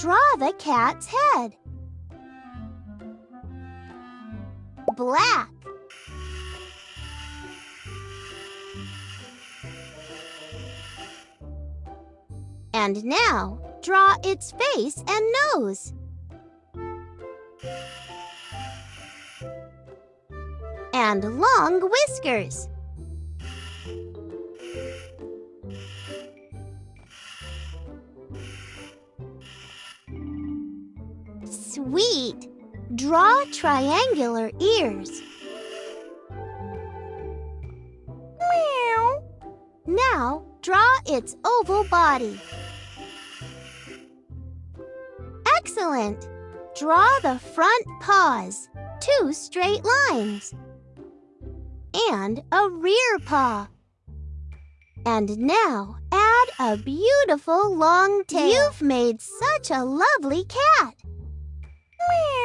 Draw the cat's head. Black. And now, draw its face and nose. And long whiskers. Sweet! Draw triangular ears. Meow. Now, draw its oval body. Excellent! Draw the front paws, two straight lines. And a rear paw. And now, add a beautiful long tail. You've made such a lovely cat. Meow.